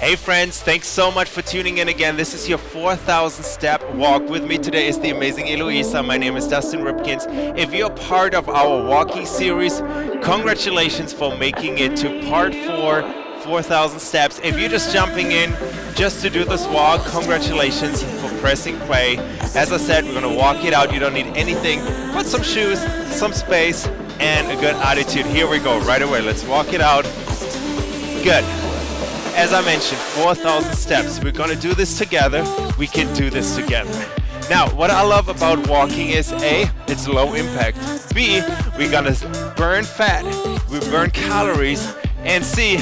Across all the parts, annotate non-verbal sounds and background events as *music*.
Hey friends, thanks so much for tuning in again. This is your 4,000 step walk. With me today is the amazing Eloisa. My name is Dustin Ripkins. If you're part of our walking series, congratulations for making it to part four, 4,000 steps. If you're just jumping in just to do this walk, congratulations for pressing play. As I said, we're gonna walk it out. You don't need anything but some shoes, some space, and a good attitude. Here we go, right away. Let's walk it out. Good as I mentioned, 4,000 steps. We're gonna do this together. We can do this together. Now, what I love about walking is A, it's low impact. B, we're gonna burn fat, we burn calories, and C,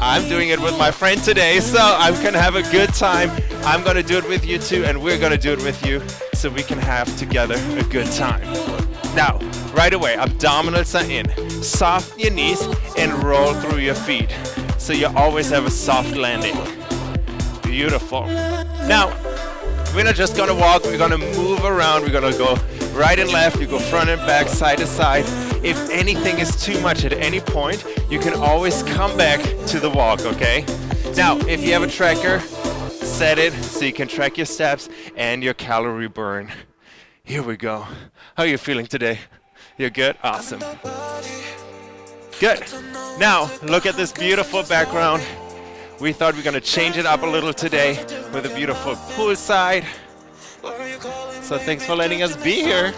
I'm doing it with my friend today, so I'm gonna have a good time. I'm gonna do it with you too, and we're gonna do it with you, so we can have together a good time. Now, right away, abdominals are in. Soften your knees and roll through your feet so you always have a soft landing. Beautiful. Now, we're not just gonna walk, we're gonna move around, we're gonna go right and left, you go front and back, side to side. If anything is too much at any point, you can always come back to the walk, okay? Now, if you have a tracker, set it so you can track your steps and your calorie burn. Here we go. How are you feeling today? You're good? Awesome. Good. Now, look at this beautiful background. We thought we are going to change it up a little today with a beautiful poolside. So thanks for letting us be here.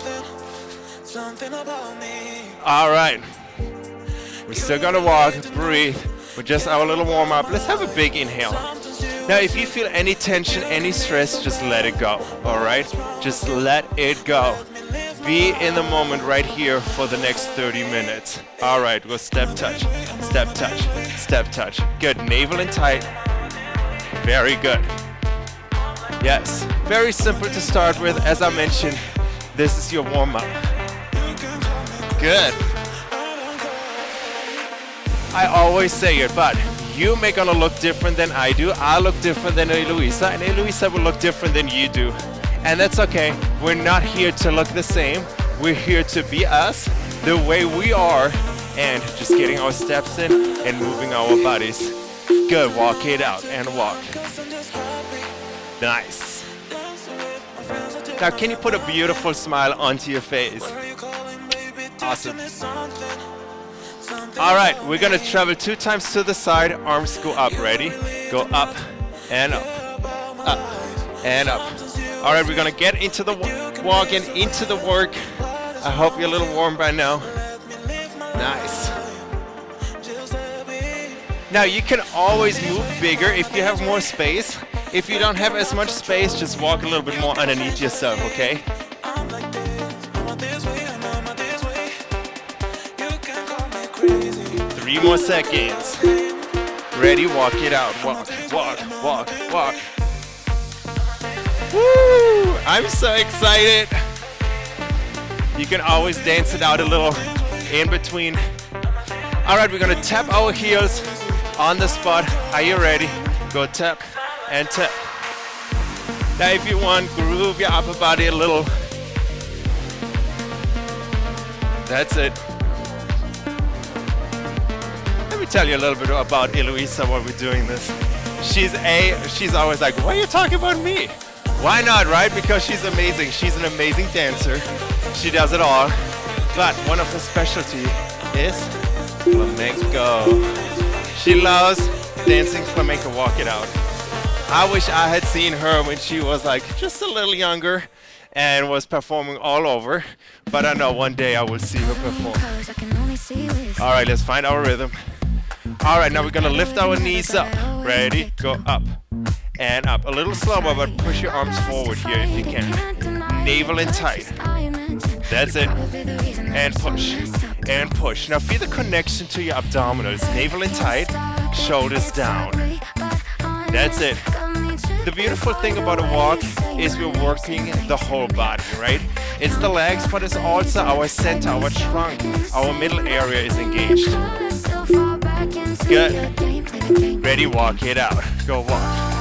All right. We're still going to walk, breathe. With just our little warm up. Let's have a big inhale. Now, if you feel any tension, any stress, just let it go. All right? Just let it go be in the moment right here for the next 30 minutes. All right, go step touch, step touch, step touch. Good, navel and tight. Very good. Yes, very simple to start with. As I mentioned, this is your warm up. Good. I always say it, but you may gonna look different than I do. I look different than Eloisa, and Eloisa will look different than you do. And that's okay. We're not here to look the same. We're here to be us, the way we are, and just getting our steps in and moving our bodies. Good, walk it out and walk. Nice. Now can you put a beautiful smile onto your face? Awesome. All right, we're gonna travel two times to the side, arms go up, ready? Go up and up, up and up. All right, we're gonna get into the walk and into the work. I hope you're a little warm by now. Nice. Now you can always move bigger if you have more space. If you don't have as much space, just walk a little bit more underneath yourself, okay? Three more seconds. Ready, walk it out. Walk, walk, walk, walk. Woo! I'm so excited. You can always dance it out a little in between. All right, we're gonna tap our heels on the spot. Are you ready? Go tap and tap. Now if you want, groove your upper body a little. That's it. Tell you a little bit about Eloisa while we're doing this. She's a, she's always like, why are you talking about me? Why not, right? Because she's amazing. She's an amazing dancer. She does it all. But one of her specialty is flamenco. She loves dancing flamenco, walk it out. I wish I had seen her when she was like just a little younger and was performing all over. But I know one day I will see her perform. All right, let's find our rhythm. All right, now we're gonna lift our knees up. Ready? Go up and up. A little slower, but push your arms forward here if you can. Navel in tight. That's it. And push. And push. Now feel the connection to your abdominals. Navel in tight, shoulders down. That's it. The beautiful thing about a walk is we're working the whole body, right? It's the legs, but it's also our center, our trunk, our middle area is engaged. Good. Ready, walk it out. Go walk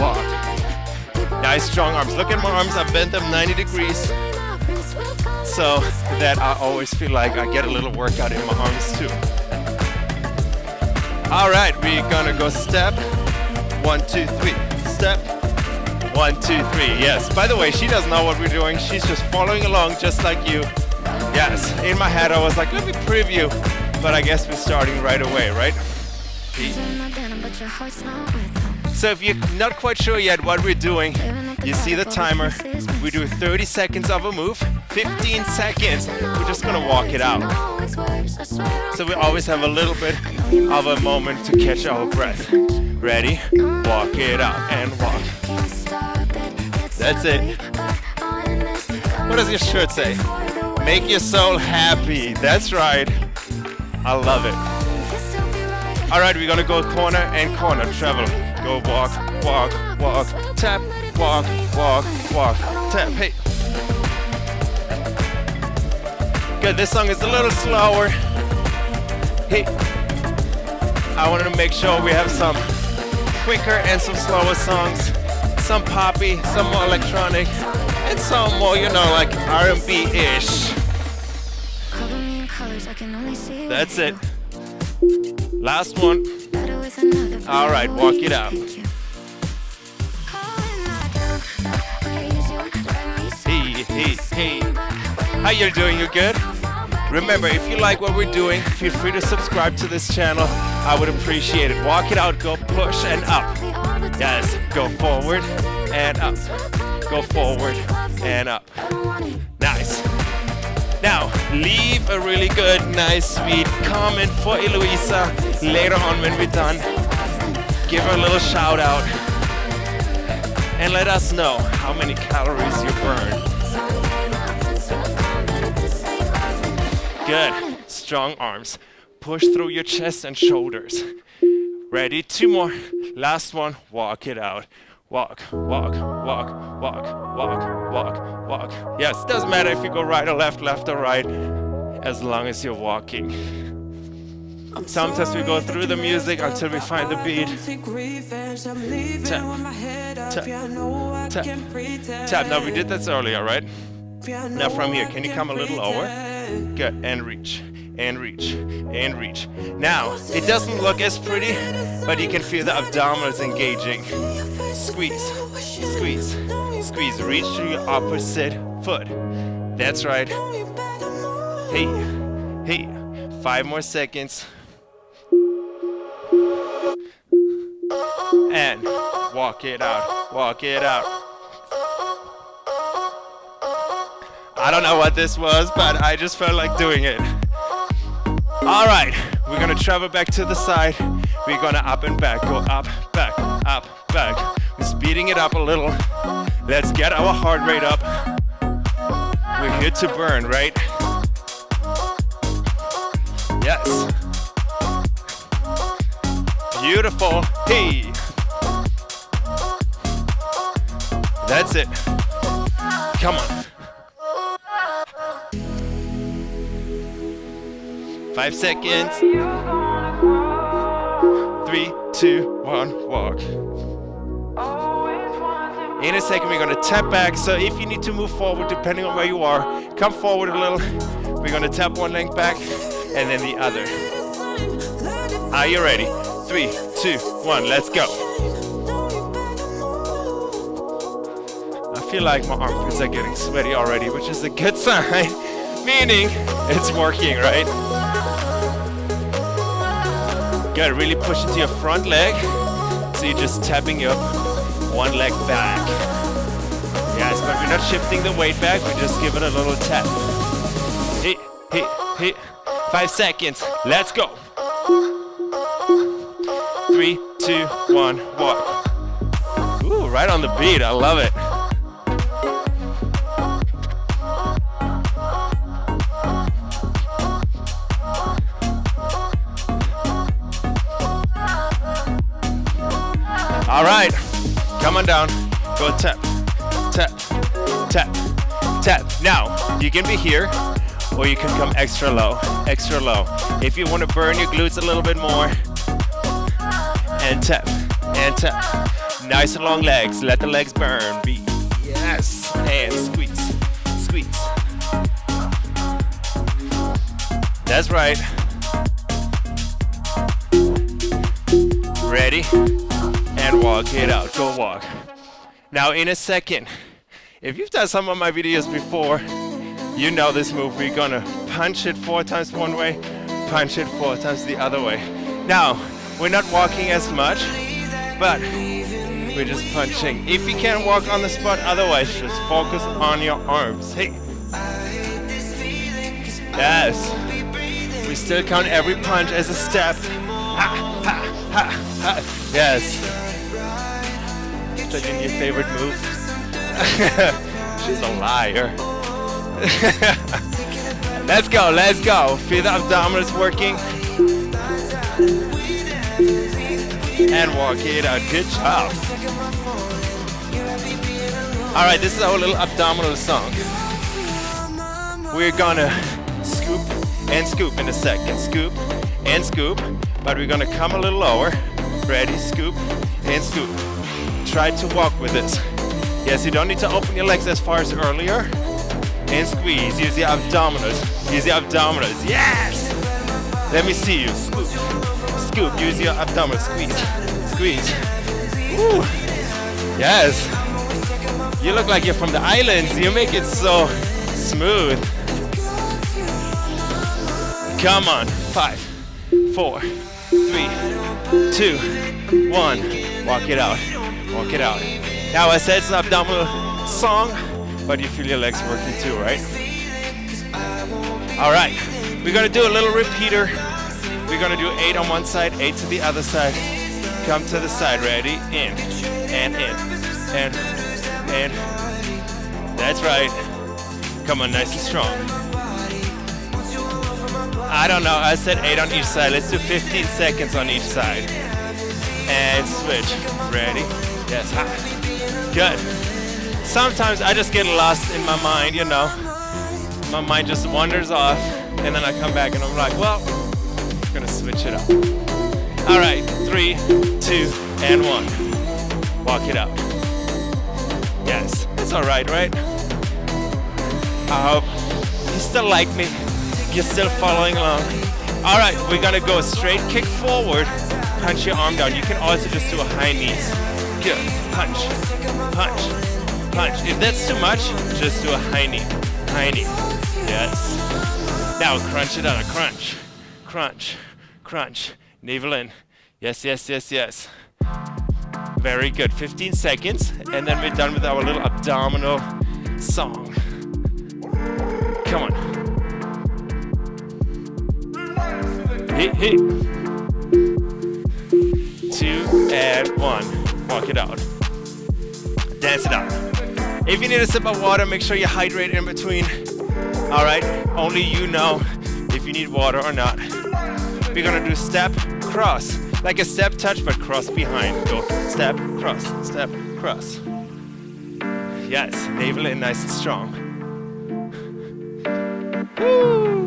walk. Nice strong arms. Look at my arms, I bent them 90 degrees so that I always feel like I get a little workout in my arms too. All right, we're gonna go step one, two, three. Step, one, two, three. Yes. By the way, she doesn't know what we're doing. She's just following along just like you. Yes. In my head, I was like, let me preview. But I guess we're starting right away, right? So if you're not quite sure yet what we're doing, you see the timer. We do 30 seconds of a move, 15 seconds. We're just gonna walk it out. So we always have a little bit of a moment to catch our breath. Ready? Walk it out and walk. That's it. What does your shirt say? Make your soul happy. That's right. I love it. All right, we're gonna go corner and corner, travel. Go walk, walk, walk, tap, walk, walk, walk, tap, hey. Good, this song is a little slower. Hey, I wanted to make sure we have some quicker and some slower songs. Some poppy, some more electronic, and some more, you know, like R&B-ish. That's it. Last one. All right, walk it out. Hey, hey, hey. How you doing? You good? Remember, if you like what we're doing, feel free to subscribe to this channel. I would appreciate it. Walk it out, go push and up. Yes, go forward and up. Go forward and up. Nice. Now, leave a really good, nice, sweet comment for Eloisa later on when we're done. Give her a little shout out and let us know how many calories you burn. Good. Strong arms. Push through your chest and shoulders. Ready? Two more. Last one. Walk it out. Walk, walk, walk, walk, walk, walk, walk. Yes, doesn't matter if you go right or left, left or right, as long as you're walking. Sometimes we go through the music until we find the beat. Tap, tap, tap, tap. Now we did this earlier, right? Now from here, can you come a little lower? Good, and reach, and reach, and reach. Now, it doesn't look as pretty, but you can feel the abdominals engaging. Squeeze, squeeze, squeeze. Reach to your opposite foot. That's right. Hey, hey. Five more seconds. And walk it out, walk it out. I don't know what this was, but I just felt like doing it. All right, we're gonna travel back to the side. We're gonna up and back, go up, back, up, back. Speeding it up a little. Let's get our heart rate up. We're here to burn, right? Yes. Beautiful. Hey. That's it. Come on. Five seconds. Three, two, one, walk. In a second, we're gonna tap back. So if you need to move forward, depending on where you are, come forward a little. We're gonna tap one leg back and then the other. Are you ready? Three, two, one, let's go. I feel like my armpits are getting sweaty already, which is a good *laughs* sign, meaning it's working, right? Good, really push into your front leg. So you're just tapping your one leg back. Yes, but we're not shifting the weight back, we just give it a little tap. Hit, hit, hit. Five seconds, let's go. Three, two, one, walk. Ooh, right on the beat, I love it. All right, come on down. Go tap, tap, tap, tap. Now, you can be here, or you can come extra low, extra low. If you want to burn your glutes a little bit more, and tap, and tap. Nice and long legs, let the legs burn. Be yes, and squeeze, squeeze. That's right. Ready? And walk it out. Go walk. Now in a second, if you've done some of my videos before, you know this move. We're gonna punch it four times one way, punch it four times the other way. Now, we're not walking as much, but we're just punching. If you can't walk on the spot, otherwise just focus on your arms. Hey. Yes. We still count every punch as a step. Ha, ha, ha, ha. Yes. Such your favorite move. *laughs* She's a liar. *laughs* let's go, let's go. Feel the abdominals working. And walk it out. Good job. All right, this is our little abdominal song. We're gonna scoop and scoop in a second. Scoop and scoop, but we're gonna come a little lower. Ready, scoop and scoop. Try to walk with this. Yes, you don't need to open your legs as far as earlier and squeeze. Use the abdominals. Use the abdominals. Yes! Let me see you. Scoop. Scoop. Use your abdominals. Squeeze. Squeeze. Woo. Yes. You look like you're from the islands. You make it so smooth. Come on. Five, four, three, two, one. Walk it out. Walk it out. Now I said it's an abdominal uh, song but you feel your legs working too, right? All right, we're gonna do a little repeater. We're gonna do eight on one side, eight to the other side. Come to the side, ready? In, and in, and, and. That's right. Come on, nice and strong. I don't know, I said eight on each side. Let's do 15 seconds on each side. And switch. Ready? Yes. Good sometimes I just get lost in my mind, you know. My mind just wanders off, and then I come back and I'm like, well, I'm gonna switch it up. All right, three, two, and one. Walk it out. Yes, it's all right, right? I hope you still like me. You're still following along. All right, we're gonna go straight kick forward, punch your arm down. You can also just do a high knees. Good, punch, punch, punch. If that's too much, just do a high knee. High knee. Yes. Now crunch it out. Crunch. Crunch. Crunch. Navel in. Yes, yes, yes, yes. Very good. 15 seconds. And then we're done with our little abdominal song. Come on. Hit, hit. Two and one. Walk it out. Dance it out. If you need a sip of water, make sure you hydrate in between. All right, only you know if you need water or not. We're gonna do step, cross, like a step touch, but cross behind. Go step, cross, step, cross. Yes, navel in nice and strong. Woo.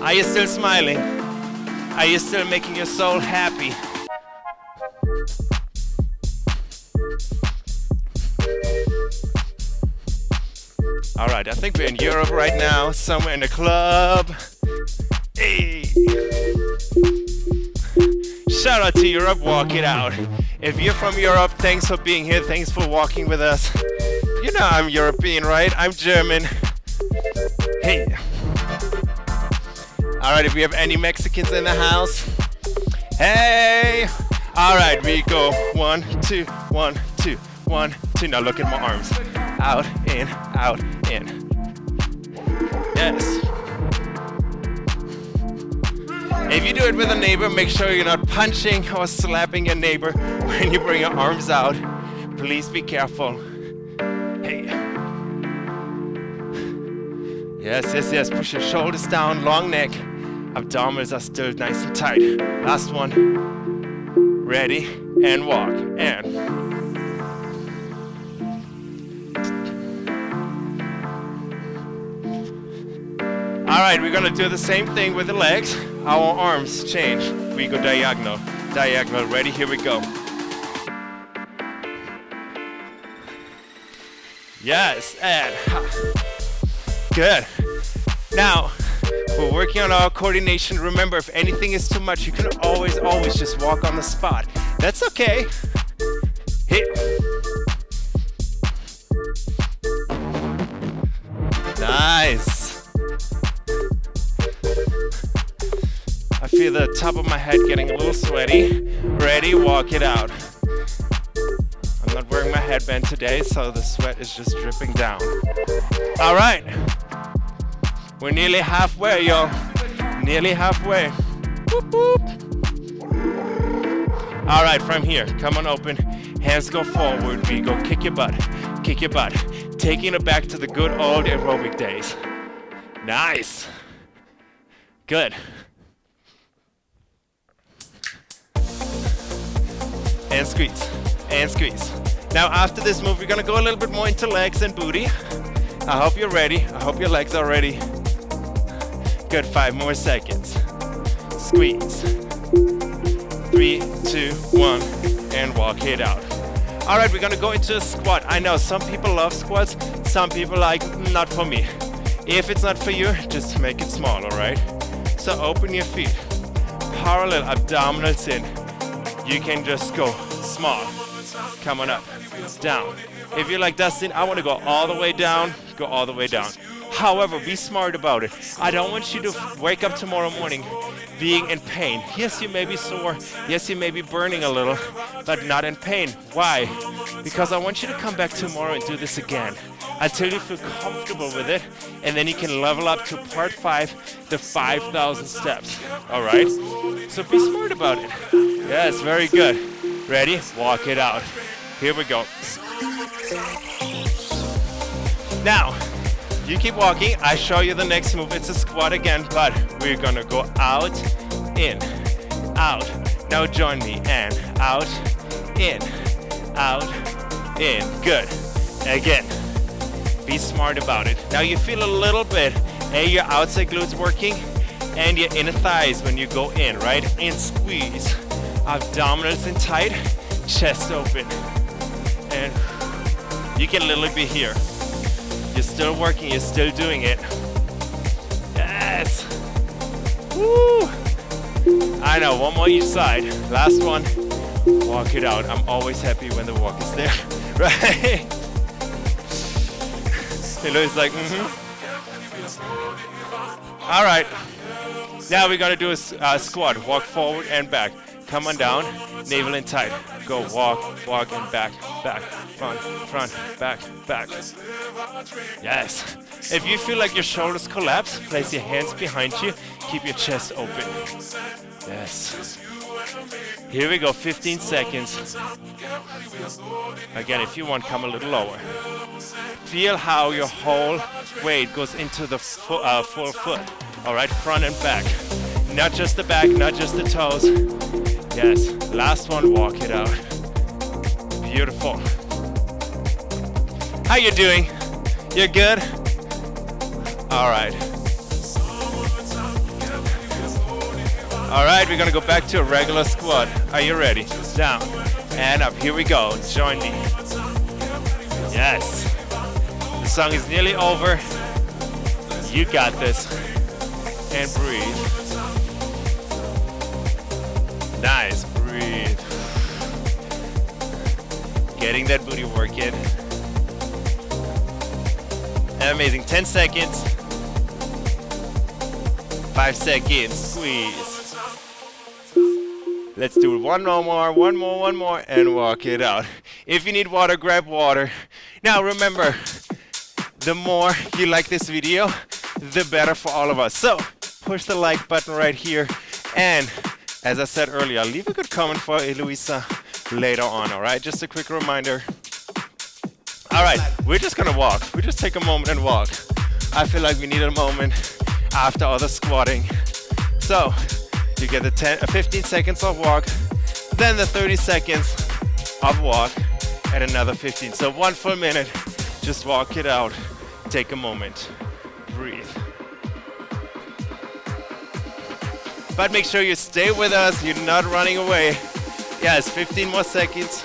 Are you still smiling? Are you still making your soul happy? All right, I think we're in Europe right now, somewhere in a club. Hey. Shout out to Europe, walk it out. If you're from Europe, thanks for being here, thanks for walking with us. You know I'm European, right? I'm German. Hey. All right, if we have any Mexicans in the house, hey. All right, we go one, two, one, two, one, two. Now look at my arms. Out, in, out, in. Yes. If you do it with a neighbor, make sure you're not punching or slapping your neighbor *laughs* when you bring your arms out. Please be careful. Hey. Yes, yes, yes. Push your shoulders down, long neck. Abdominals are still nice and tight. Last one. Ready, and walk, and. All right, we're gonna do the same thing with the legs. Our arms change. We go diagonal, diagonal. Ready? Here we go. Yes, and good. Now, We're working on our coordination. Remember, if anything is too much, you can always, always just walk on the spot. That's okay. Hit. Nice. Feel the top of my head getting a little sweaty. Ready, walk it out. I'm not wearing my headband today, so the sweat is just dripping down. All right. We're nearly halfway, y'all. Nearly halfway. Boop, boop. All right, from here, come on open. Hands go forward. We go kick your butt, kick your butt. Taking it back to the good old aerobic days. Nice. Good. And squeeze, and squeeze. Now after this move, we're gonna go a little bit more into legs and booty. I hope you're ready. I hope your legs are ready. Good, five more seconds. Squeeze three, two, one, and walk it out. All right, we're gonna go into a squat. I know some people love squats, some people like, not for me. If it's not for you, just make it small, all right? So open your feet, parallel abdominals in. You can just go small, come on up, down. If you're like Dustin, I wanna go all the way down, go all the way down. However, be smart about it. I don't want you to wake up tomorrow morning being in pain. Yes, you may be sore. Yes, you may be burning a little, but not in pain. Why? Because I want you to come back tomorrow and do this again until you feel comfortable with it, and then you can level up to part five, the 5,000 steps. All right? So be smart about it. Yes, very good. Ready? Walk it out. Here we go. Now, you keep walking. I show you the next move. It's a squat again, but we're gonna go out, in, out. Now join me. And out, in, out, in. Good. Again. Be smart about it. Now you feel a little bit, hey, your outside glutes working and your inner thighs when you go in, right? And squeeze. Abdominals in tight, chest open. And you can literally be here. You're still working, you're still doing it. Yes! Woo! I know, one more each side. Last one, walk it out. I'm always happy when the walk is there, *laughs* right? Louis like, mm-hmm. All right. Now we're gonna do a uh, squat. Walk forward and back. Come on down, navel in tight. Go walk, walk and back, back, front, front, back, back. Yes. If you feel like your shoulders collapse, place your hands behind you. Keep your chest open. Yes. Here we go, 15 seconds. Again, if you want, come a little lower. Feel how your whole weight goes into the fo uh, full foot. All right, front and back. Not just the back, not just the toes. Yes, last one, walk it out. Beautiful. How you doing? You're good? All right. All right, we're gonna go back to a regular squat. Are you ready? Down and up. Here we go. Join me. Yes. The song is nearly over. You got this. And breathe. Nice, breathe. Getting that booty work in. Amazing, 10 seconds. Five seconds, squeeze. Let's do one more, one more, one more, and walk it out. If you need water, grab water. Now remember, the more you like this video, the better for all of us. So, push the like button right here and as I said earlier, leave a good comment for Eloisa later on, all right? Just a quick reminder. All right, we're just gonna walk. We just take a moment and walk. I feel like we need a moment after all the squatting. So, you get the 10, uh, 15 seconds of walk, then the 30 seconds of walk, and another 15. So one full minute, just walk it out. Take a moment, breathe. But make sure you stay with us, you're not running away. Yes, 15 more seconds.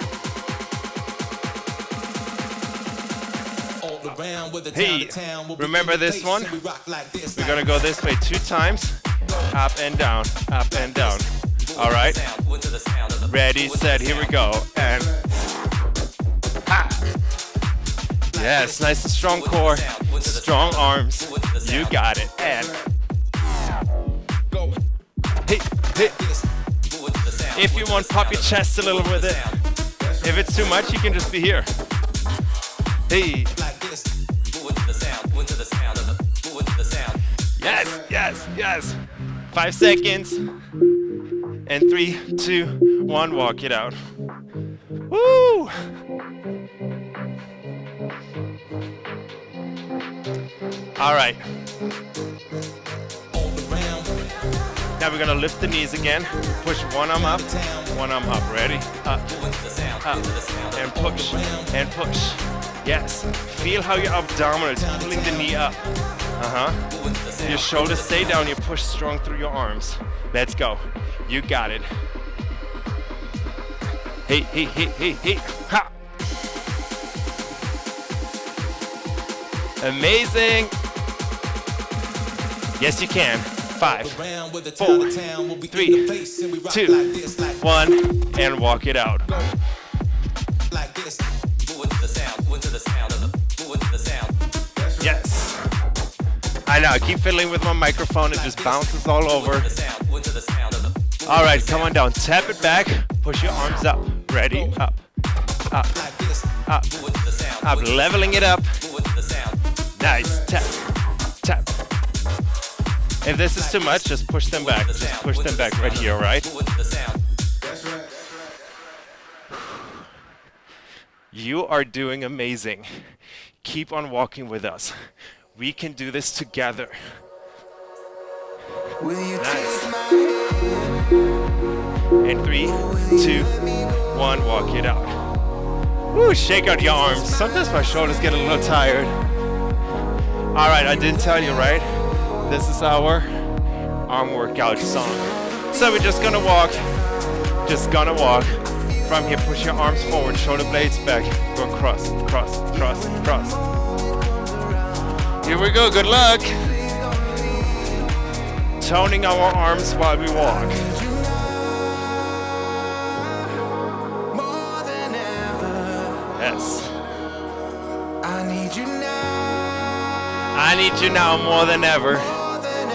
Hey, remember this one? We're gonna go this way two times. Up and down, up and down. All right. Ready, set, here we go. And. Yes, nice and strong core, strong arms. You got it. And hey. If you want, pop your chest a little with it. If it's too much, you can just be here. Hey. Yes, yes, yes. Five seconds. And three, two, one, walk it out. Woo! All right. Now we're gonna lift the knees again. Push one arm up, one arm up. Ready? Up, up, and push, and push. Yes. Feel how your abdominals pulling the knee up. Uh-huh. Your shoulders stay down, you push strong through your arms. Let's go. You got it. Hey, hey, hey, hey, hey. Ha! Amazing. Yes, you can. Five, four, three, two, one, and walk it out. Yes. I know, I keep fiddling with my microphone, it just bounces all over. All right, come on down, tap it back, push your arms up, ready, up, up, up, up, leveling it up. Nice, tap, tap. If this is too much, just push them back, just push them back right here, right? You are doing amazing. Keep on walking with us. We can do this together. Nice. And three, two, one, walk it out. Woo, shake out your arms. Sometimes my shoulders get a little tired. All right, I didn't tell you, right? This is our arm workout song. So we're just gonna walk, just gonna walk. From here, push your arms forward, shoulder blades back, go cross, cross, cross, cross. Here we go, good luck. Toning our arms while we walk. Yes. I need you now. I need you now more than ever.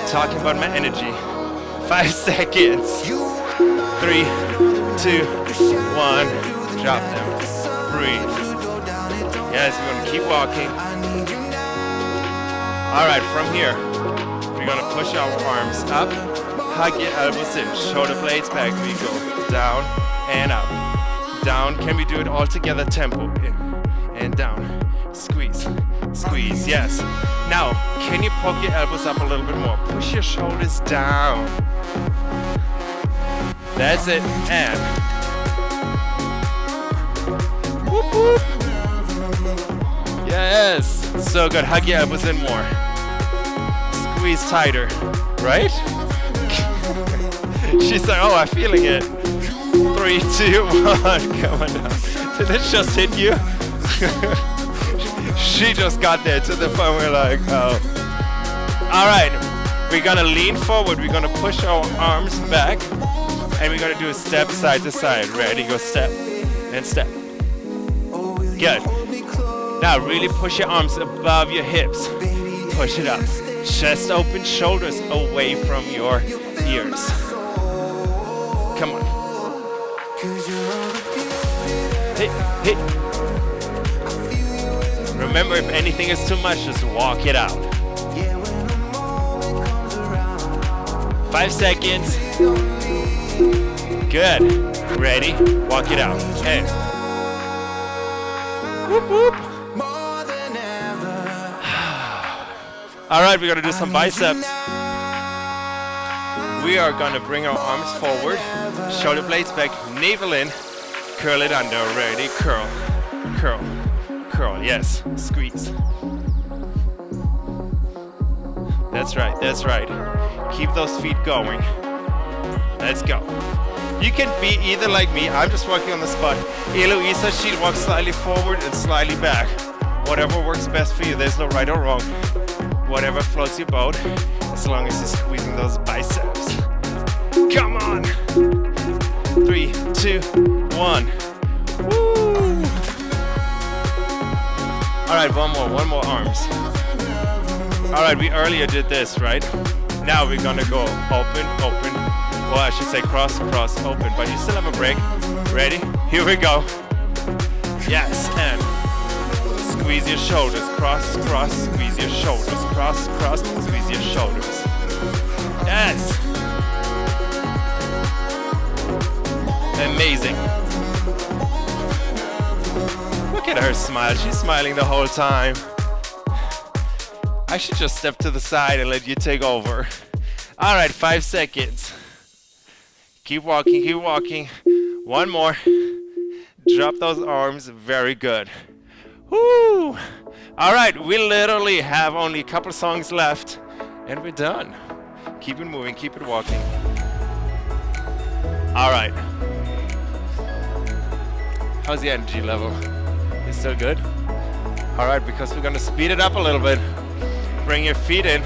Talking about my energy. Five *laughs* seconds. Three, two, one. Drop them. Breathe. Yes, we're gonna keep walking. All right, from here, we're gonna push our arms up, hug your elbows in, shoulder blades back. We go down and up, down. Can we do it all together? Tempo in and down. Squeeze, squeeze. Yes. Now, can you poke your elbows up a little bit more? Push your shoulders down. That's it. And whoop whoop. Yes. So good. Hug your elbows in more. Squeeze tighter. Right? *laughs* She's like, oh, I'm feeling it. Three, two, *laughs* one. Come on down. Did it just hit you? *laughs* she just got there to the point we're like, oh. All right. We're gonna lean forward. We're gonna push our arms back. And we're gonna do a step side to side. Ready? Go step and step. Good. Now really push your arms above your hips. Push it up. Chest open, shoulders away from your ears. Come on. Hey, hey. Remember, if anything is too much, just walk it out. Five seconds. Good. Ready? Walk it out. Hey. Whoop, *sighs* whoop. All right, we're gonna do some biceps. We are gonna bring our arms forward, shoulder blades back, navel in, curl it under. Ready? Curl, curl, curl. Yes, squeeze. That's right, that's right. Keep those feet going. Let's go. You can be either like me, I'm just walking on the spot. Eloisa, she walks slightly forward and slightly back. Whatever works best for you, there's no right or wrong. Whatever floats your boat, as long as you're squeezing those biceps. Come on! Three, two, one. Woo! All right, one more, one more arms. All right, we earlier did this, right? Now we're gonna go open, open, well, I should say cross, cross, open, but you still have a break. Ready? Here we go. Yes, and squeeze your shoulders, cross, cross, squeeze your shoulders, cross, cross, squeeze your shoulders. Yes. Amazing. Look at her smile. She's smiling the whole time. I should just step to the side and let you take over. All right, five seconds. Keep walking, keep walking. One more. Drop those arms. Very good. Woo! All right, we literally have only a couple songs left and we're done. Keep it moving, keep it walking. All right. How's the energy level? Is still good? All right, because we're gonna speed it up a little bit. Bring your feet in.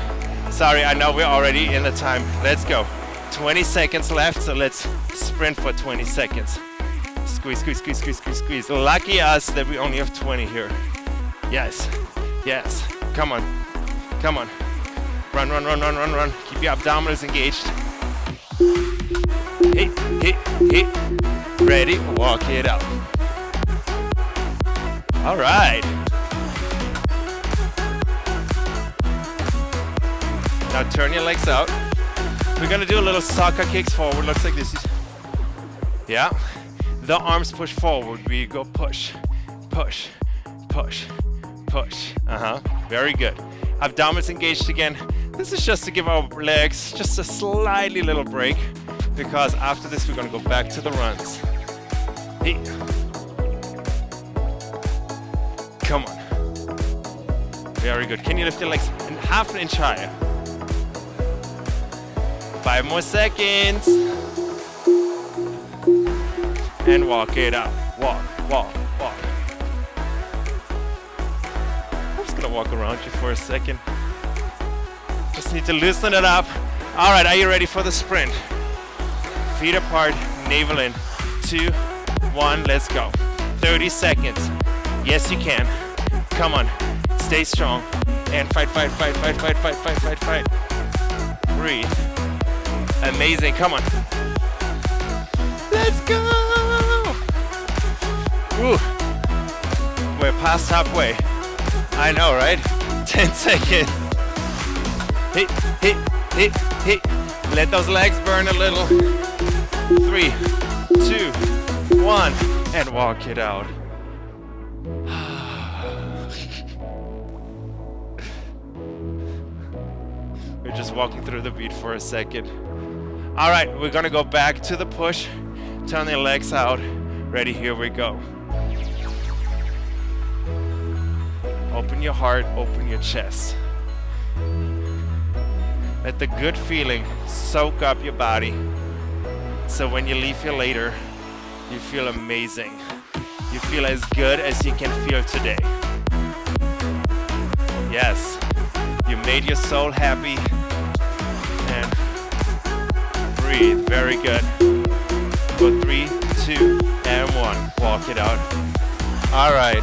Sorry, I know we're already in the time. Let's go. 20 seconds left, so let's sprint for 20 seconds. Squeeze, squeeze, squeeze, squeeze, squeeze, squeeze. Lucky us that we only have 20 here. Yes, yes. Come on, come on. Run, run, run, run, run, run. Keep your abdominals engaged. Hit, hit, hit. Ready, walk it out. All right. Now turn your legs out. We're gonna do a little soccer kicks forward. Looks like this is, yeah. The arms push forward. We go push, push, push, push. Uh-huh, very good. Abdominals engaged again. This is just to give our legs just a slightly little break because after this we're gonna go back to the runs. Hey. Come on. Very good. Can you lift your legs in half an inch higher? Five more seconds. And walk it out. Walk, walk, walk. I'm just gonna walk around you for a second. Just need to loosen it up. All right, are you ready for the sprint? Feet apart, navel in. Two, one, let's go. 30 seconds. Yes, you can. Come on, stay strong. And fight, fight, fight, fight, fight, fight, fight, fight, fight. Breathe. Amazing, come on. Let's go! Ooh. We're past halfway. I know, right? *laughs* 10 seconds. Hit, hit, hit, hit. Let those legs burn a little. Three, two, one, and walk it out. We're just walking through the beat for a second. All right, we're gonna go back to the push. Turn the legs out. Ready, here we go. Open your heart, open your chest. Let the good feeling soak up your body. So when you leave here later, you feel amazing. You feel as good as you can feel today. Yes, you made your soul happy breathe. Very good. Go three, two, and one. Walk it out. All right.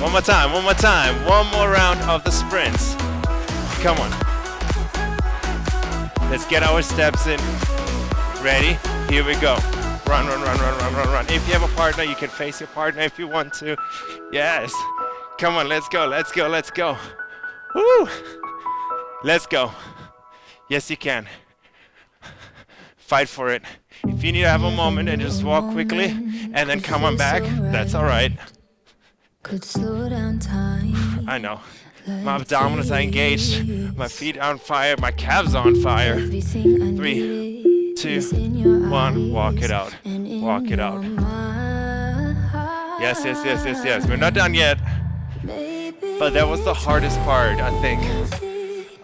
One more time, one more time. One more round of the sprints. Come on. Let's get our steps in. Ready? Here we go. Run, run, run, run, run, run, run. If you have a partner, you can face your partner if you want to. Yes. Come on, let's go, let's go, let's go. Woo! Let's go. Yes, you can. Fight for it. If you need to have a moment and just walk quickly and then come on back, that's all right. Could slow down time. I know. My abdominals are engaged. My feet are on fire. My calves are on fire. Three, two, is in your one. Walk it out. Walk it out. Yes, yes, yes, yes, yes. We're not done yet. But that was the hardest part, I think,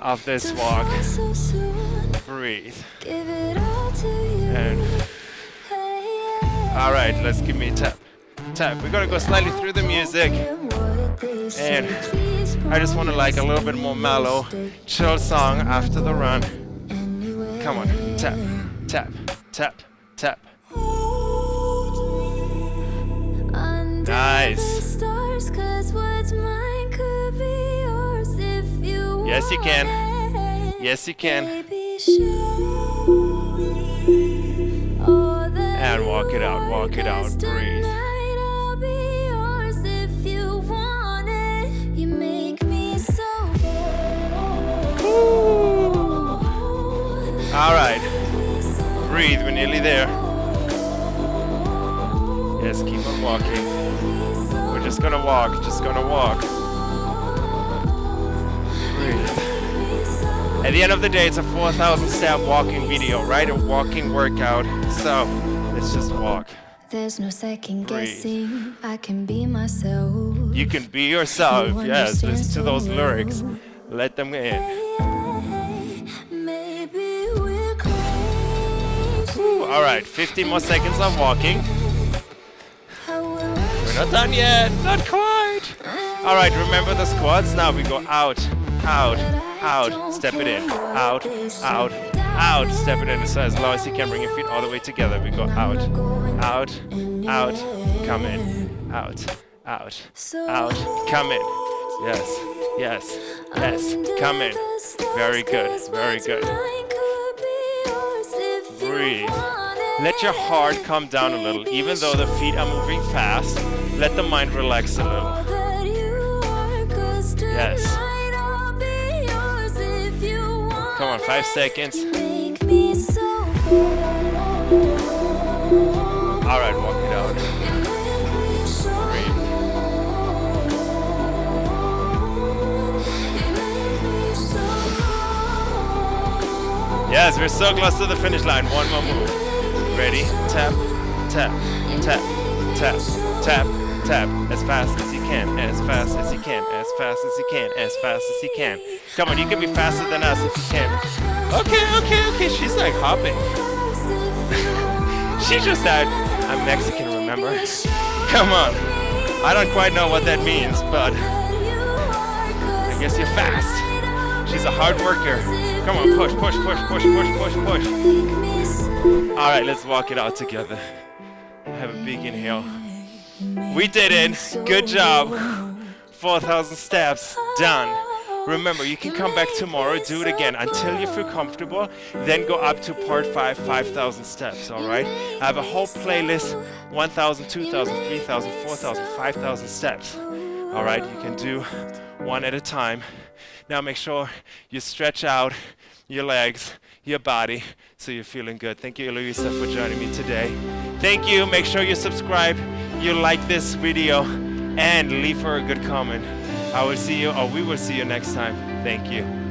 of this walk. fall so soon. Breathe. Give it all to you. And all right, let's give me a tap. Tap, tap. We're gonna go slightly through the music. And I just want to like a little bit more mellow, chill song after the run. Come on, tap, tap, tap, tap. Nice. Yes, you can. Yes, you can. And walk it out, walk it out, breathe. All right, breathe. We're nearly there. Yes, keep on walking. We're just gonna walk, just gonna walk. At the end of the day, it's a 4,000 step walking video, right? A walking workout. So let's just walk. There's no second Breathe. guessing. I can be myself. You can be yourself. You Yes, listen to those lyrics. Let them in. Maybe we're crazy. Ooh, all right, 15 more seconds of walking. We're We're not done yet. Not quite. All right, remember the squats. Now we go out, out, out. Step it in. Out, out, out. Step it in. So as low as you can, bring your feet all the way together. We go out, out, out. Come in. Out, out, out. Come in. Yes, yes, yes. Come in. Very good, very good. Breathe. Let your heart come down a little. Even though the feet are moving fast, let the mind relax a little. Yes. Come on, five seconds. Make me so All right, walk it out. Breathe. Yes, we're so close to the finish line. One more move. Ready? Tap, tap, tap, tap, tap, tap. As fast as can, as fast as you can, as fast as you can, as fast as you can. Come on, you can be faster than us if you can. Okay, okay, okay. She's like hopping. *laughs* She just said, I'm Mexican, remember? *laughs* Come on. I don't quite know what that means, but I guess you're fast. She's a hard worker. Come on, push, push, push, push, push, push, push. All right, let's walk it out together. Have a big inhale. We did it. Good job. 4,000 steps. Done. Remember, you can come back tomorrow, do it again until you feel comfortable, then go up to part 5, 5,000 steps, all right? I have a whole playlist 1,000, 2,000, 3,000, 4,000, 5,000 steps, all right? You can do one at a time. Now make sure you stretch out your legs, your body, so you're feeling good. Thank you, Eloisa, for joining me today. Thank you. Make sure you subscribe, you like this video, and leave her a good comment. I will see you, or we will see you next time. Thank you.